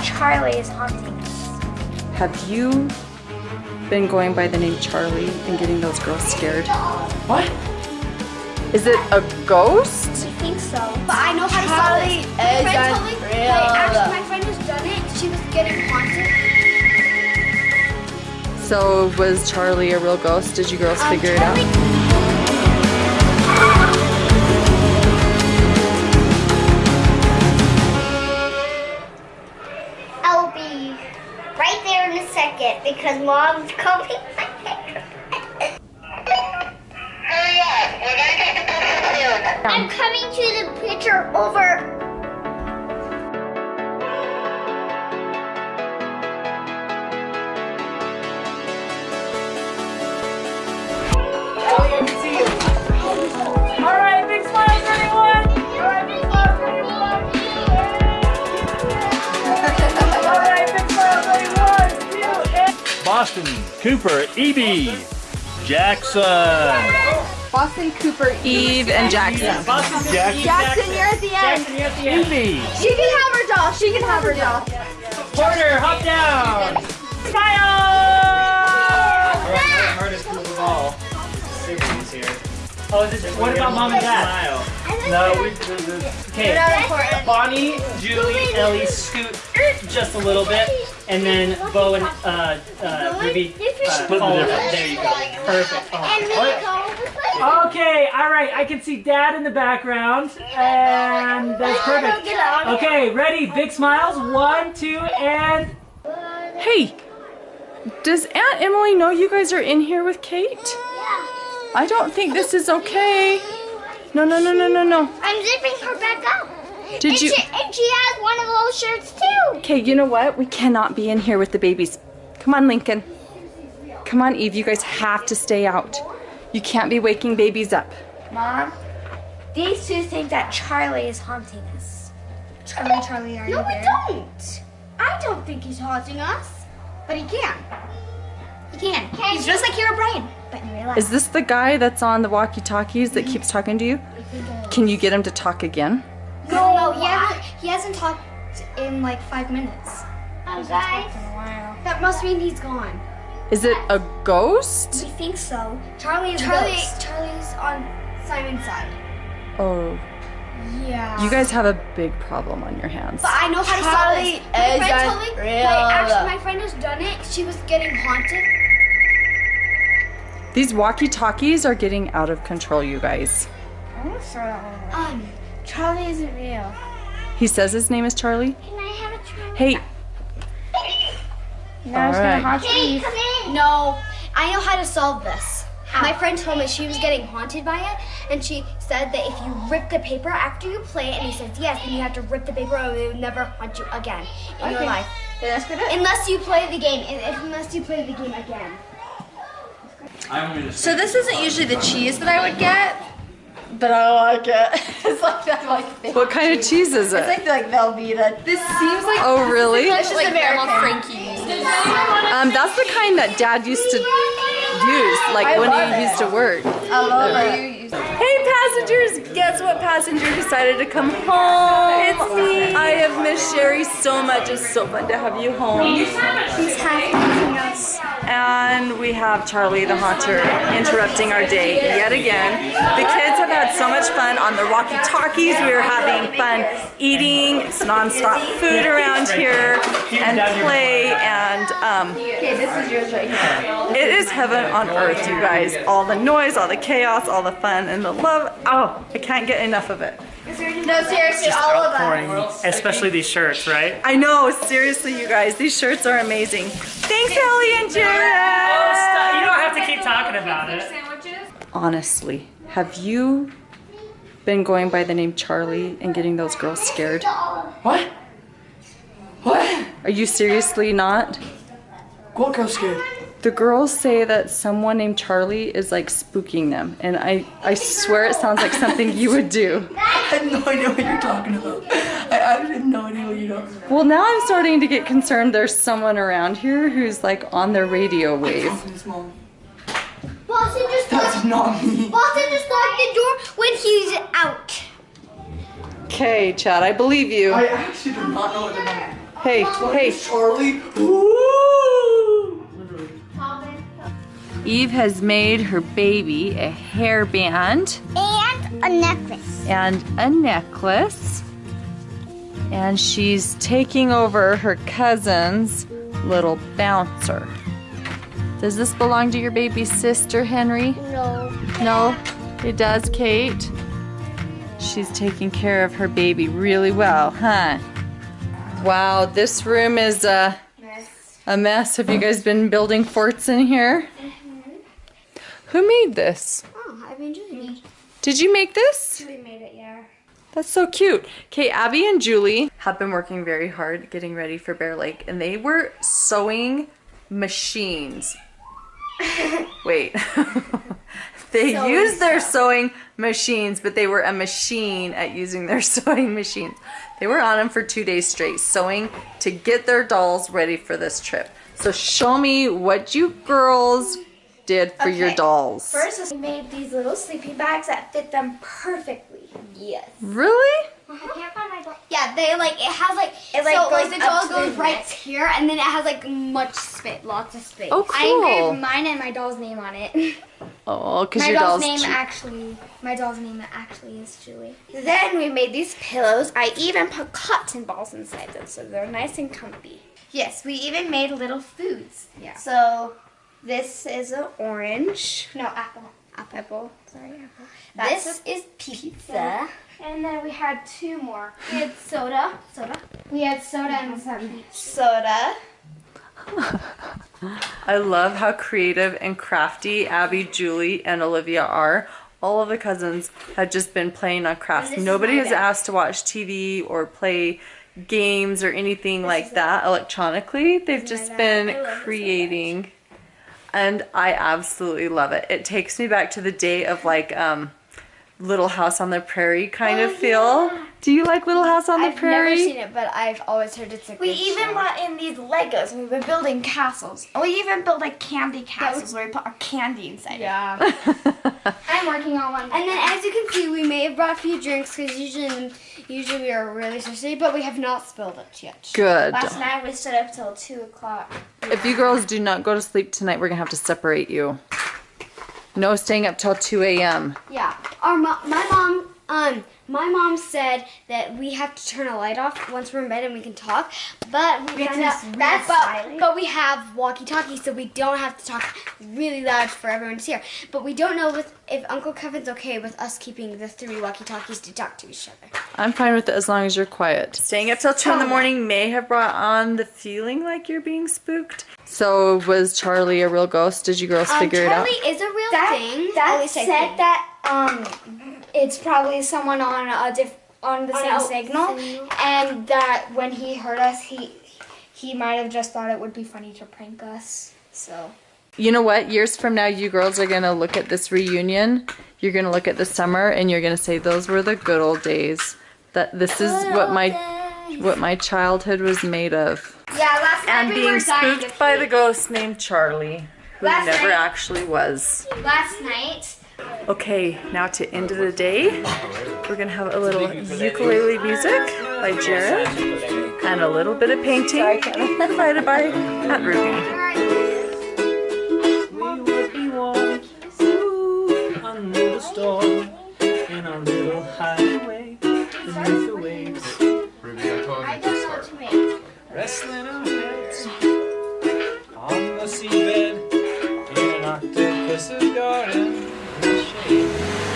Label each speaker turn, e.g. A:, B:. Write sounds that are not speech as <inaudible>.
A: that Charlie is haunting us.
B: Have you been going by the name Charlie and getting those girls scared?
C: What?
B: Is it a ghost?
A: I think so. But I know how to solve
D: Charlie
A: this. My friend told me,
D: unreal.
A: like, actually, my friend has done it. She was getting haunted.
B: So was Charlie a real ghost? Did you girls
A: Um,
B: figure it out?
A: In a second because mom's coming. I'm coming to the picture over.
E: Boston, Cooper, Evie, Jackson.
D: Boston Cooper
B: Eve and Jackson.
E: Boston, Jackson.
D: Jackson, you're at the end.
E: Jackson, you're at the end. Evie,
D: She can have her doll. She can have her doll.
C: Porter, hop down. Smile.
F: hardest group of all. Siblings here.
C: Oh, is this, what about mom and dad?
F: No, we.
C: Okay,
D: Not important.
C: Bonnie, Julie, Ellie, scoot just a little bit, and then Bo and uh, uh, Ruby uh,
E: Split the
C: follow.
E: difference.
C: There you go. Perfect. Oh.
A: And we go.
C: Okay, all right. I can see Dad in the background, and that's perfect. Okay, ready? Big smiles. One, two, and
B: Hey, does Aunt Emily know you guys are in here with Kate? Yeah. I don't think this is okay. No, no, no, no, no, no.
A: I'm zipping her back up.
B: Did
A: and
B: you?
A: She, and she has one of those shirts too.
B: Okay, you know what? We cannot be in here with the babies. Come on, Lincoln. Come on, Eve. You guys have to stay out. You can't be waking babies up.
A: Mom, these two think that Charlie is haunting us. Charlie, Charlie, are you
D: No, we don't. I don't think he's haunting us, but he can. He can. He's just like Herobrine.
A: But in real life,
B: Is this the guy that's on the walkie-talkies that keeps talking to you? Can you get him to talk again?
D: No, no, he hasn't, he hasn't talked in like five minutes.
A: oh, guys.
D: That must mean he's gone.
B: Is it a ghost?
D: We think so. Charlie is
A: Charlie-
D: Charlie's on Simon's side.
B: Oh,
D: Yeah.
B: you guys have a big problem on your hands.
D: But I know how to solve this. My
A: is
D: friend told me,
A: unreal.
D: like, actually, my friend has done it. She was getting haunted.
B: These walkie-talkies are getting out of control, you guys.
D: I'm gonna throw that Um,
A: Charlie isn't real.
B: He says his name is Charlie.
A: Can I have a Charlie?
B: Hey,
A: Now it's
B: All
A: gonna haunt
D: Hey, come in. No, I know how to solve this. My friend told me she was getting haunted by it, and she said that if you rip the paper after you play it, and he says yes, then you have to rip the paper, or it will never haunt you again in your life.
A: That's good.
D: Unless you play the game, unless you play the game again.
G: So this isn't usually the cheese that I would get, but I like it. <laughs> it's like that like thick
B: what kind of cheese is
G: It's
B: it?
G: like like Velveeta. This seems like
B: Oh, really?
G: it's just like Grandma Frankie's.
B: Um, that's the kind that Dad used to use, like when he
G: it.
B: used to work.
G: I love it.
B: Hey passengers, guess what passenger decided to come home? It's me. I have missed Sherry so much. It's so fun to have you home.
A: He's half us.
B: And we have Charlie the Haunter interrupting our day yet again. The kids have had so much fun on the walkie-talkies. We are having fun eating non-stop food around here and play and um, it is heaven on earth, you guys. All the noise, all the chaos, all the fun, and the love. Oh, I can't get enough of it.
G: No, seriously, all of us.
C: especially these shirts, right?
B: I know, seriously, you guys. These shirts are amazing. Thanks, Ellie and
C: Oh,
B: Jared.
C: stop. You don't have to keep talking about it.
B: Honestly, have you been going by the name Charlie and getting those girls scared?
C: What? What?
B: Are you seriously not?
C: What girl scared?
B: The girls say that someone named Charlie is like spooking them, and I, I swear it sounds like something you would do.
H: I have no idea what you're talking about. I, I have no idea what you're talking about.
B: Well, now I'm starting to get concerned there's someone around here who's like on their radio wave.
D: Boston just
H: That's
D: locked,
H: not me.
D: Boston just locked the door when he's out.
B: Okay, Chad, I believe you.
H: I actually do not know what they're talking about.
B: Hey, hey.
H: Charlie. Ooh.
B: Eve has made her baby a hairband
A: And a necklace.
B: and a necklace. And she's taking over her cousin's little bouncer. Does this belong to your baby sister, Henry?
A: No.
B: No, it does, Kate. She's taking care of her baby really well, huh? Wow, this room is a, a mess. Have you guys been building forts in here? Who made this?
D: Oh, I mean, Julie.
B: Did you make this?
A: We made it, yeah.
B: That's so cute. Okay, Abby and Julie have been working very hard getting ready for Bear Lake, and they were sewing machines. <laughs> Wait. <laughs> they used their sewing machines, but they were a machine at using their <laughs> sewing machines. They were on them for two days straight, sewing to get their dolls ready for this trip. So show me what you girls did for your dolls.
A: First, we made these little sleeping bags that fit them perfectly.
D: Yes.
B: Really?
A: I can't find my doll.
D: Yeah, they like it has like
A: It, like,
D: so
A: goes
D: like the doll
A: to the
D: goes right
A: neck.
D: here, and then it has like much space, lots of space.
B: Oh, cool.
A: I engraved mine and my doll's name on it. <laughs>
B: Oh, because your
A: doll's
B: dolls.
A: name actually, my doll's name actually is Julie. Then we made these pillows. I even put cotton balls inside them so they're nice and comfy. Yes, we even made little foods.
D: Yeah.
A: So this is an orange. No, apple. Apple. Sorry, apple. That's
D: This
A: is pizza. And then we had two more. We had soda. Soda. We had soda and some soda.
B: I love how creative and crafty Abby, Julie, and Olivia are. All of the cousins have just been playing on crafts.
A: this is
B: Nobody has asked to watch TV or play games or anything like that electronically. They've just been
A: I so
B: creating. And I absolutely love it. It takes me back to the day of like um Little House on the Prairie kind of feel. Do you like Little House on the Prairie?
D: I've never seen it, but I've always heard it's a
A: We
D: good
A: even
D: show.
A: brought in these Legos and we've been building castles. And we even built like candy castles where we put our candy inside.
D: Yeah. <laughs>
A: I'm working on one.
D: And then, as you can see, we may have brought a few drinks because usually, usually we are really thirsty, but we have not spilled it yet.
B: Good.
A: Last night we stood up till 2 o'clock.
B: If you girls do not go to sleep tonight, we're gonna have to separate you. No staying up till 2 a.m.
D: Yeah. Our mo- my mom, um, my mom said that we have to turn a light off once we're in bed and we can talk. But we,
A: We have
D: found out
A: be
D: that's but, but we have walkie-talkies, so we don't have to talk really loud for everyone to hear. But we don't know with, if Uncle Kevin's okay with us keeping the three walkie-talkies to talk to each other.
B: I'm fine with it as long as you're quiet. Staying up till 2 in the morning may have brought on the feeling like you're being spooked. So was Charlie a real ghost? Did you girls
D: Um,
B: figure
D: Charlie
B: it out?
D: Charlie is a real
A: That,
D: thing. At
A: that said
D: think.
A: that um, it's probably someone on a diff- on the
D: On
A: same signal,
D: signal.
A: and that when he heard us, he he might have just thought it would be funny to prank us. So
B: You know what? Years from now, you girls are gonna look at this reunion. You're gonna look at the summer and you're gonna say, those were the good old days. That this is what my what my childhood was made of.
A: yeah, last night
B: And
A: we
B: being
A: were
B: spooked
A: to
B: by the ghost named Charlie, who
A: Last
B: never
A: night-
B: actually was.
A: Last night.
B: Okay, now to end of the day, we're gonna have a little ukulele music by Jared and a little bit of painting provided <laughs> by Matt Ruby.
C: We would be walking under the storm in our little highway beneath the waves,
A: I don't know what to make.
C: wrestling our heads on the seabed in an octopus's garden in the shade.